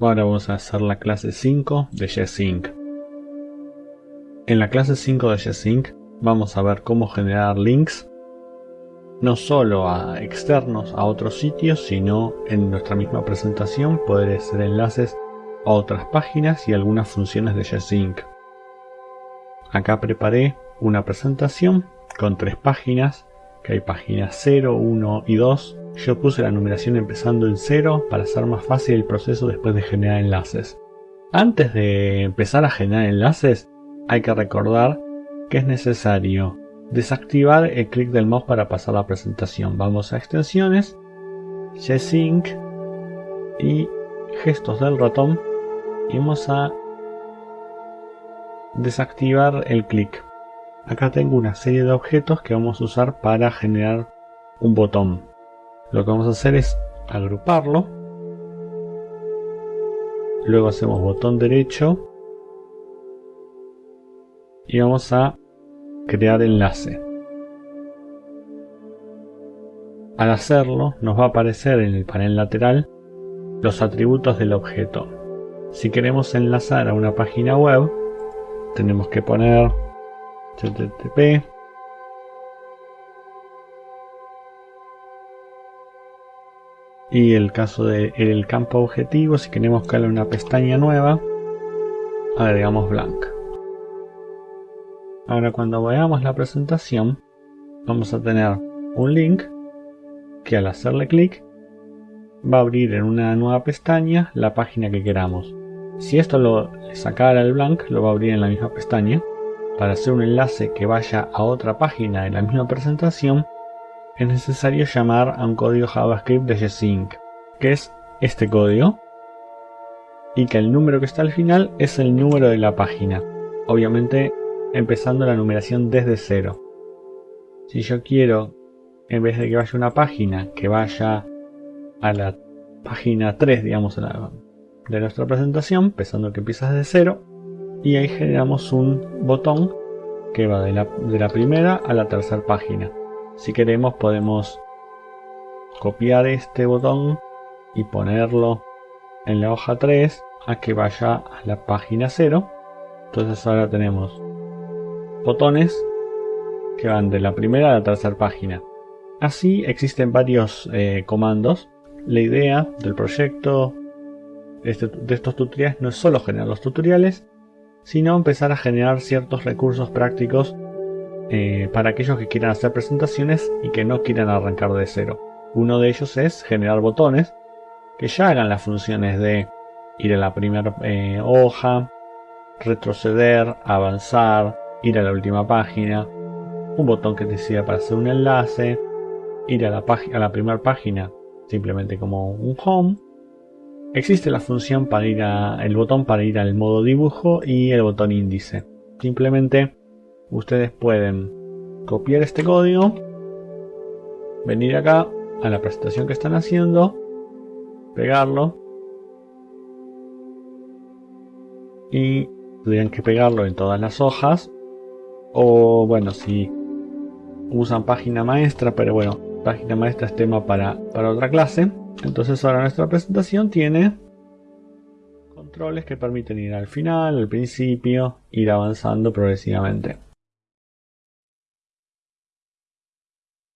Ahora vamos a hacer la clase 5 de JetSync. En la clase 5 de JetSync vamos a ver cómo generar links no solo a externos a otros sitios, sino en nuestra misma presentación poder hacer enlaces a otras páginas y algunas funciones de JetSync. Acá preparé una presentación con tres páginas, que hay páginas 0, 1 y 2. Yo puse la numeración empezando en 0 para hacer más fácil el proceso después de generar enlaces. Antes de empezar a generar enlaces, hay que recordar que es necesario desactivar el clic del mouse para pasar la presentación. Vamos a extensiones, G-Sync y gestos del ratón y vamos a desactivar el clic. Acá tengo una serie de objetos que vamos a usar para generar un botón. Lo que vamos a hacer es agruparlo. Luego hacemos botón derecho. Y vamos a crear enlace. Al hacerlo nos va a aparecer en el panel lateral los atributos del objeto. Si queremos enlazar a una página web, tenemos que poner http y el caso del campo objetivo si queremos crear una pestaña nueva agregamos blank ahora cuando veamos la presentación vamos a tener un link que al hacerle clic va a abrir en una nueva pestaña la página que queramos. Si esto lo sacara el blank, lo va a abrir en la misma pestaña. Para hacer un enlace que vaya a otra página de la misma presentación, es necesario llamar a un código JavaScript de Gsync, que es este código, y que el número que está al final es el número de la página, obviamente empezando la numeración desde cero. Si yo quiero, en vez de que vaya una página, que vaya a la página 3, digamos, de nuestra presentación, pensando que empieza desde cero, y ahí generamos un botón que va de la, primera a la tercera página. Si queremos podemos copiar este botón y ponerlo en la hoja 3 a que vaya a la página 0. Entonces ahora tenemos botones que van de la primera a la tercera página. Así existen varios eh, comandos. La idea del proyecto este, de estos tutoriales no es solo generar los tutoriales, sino empezar a generar ciertos recursos prácticos eh, para aquellos que quieran hacer presentaciones y que no quieran arrancar de cero. Uno de ellos es generar botones que ya hagan las funciones de ir a la primera eh, hoja, retroceder, avanzar, ir a la última página, un botón que te sirva para hacer un enlace, ir a la, a la primera página simplemente como un home Existe la función para ir a, el botón para ir al modo dibujo y el botón índice. Simplemente ustedes pueden copiar este código, venir acá a la presentación que están haciendo, pegarlo y tendrían que pegarlo en todas las hojas o bueno si usan página maestra pero bueno página maestra es tema para, para otra clase entonces ahora nuestra presentación tiene controles que permiten ir al final, al principio, ir avanzando progresivamente.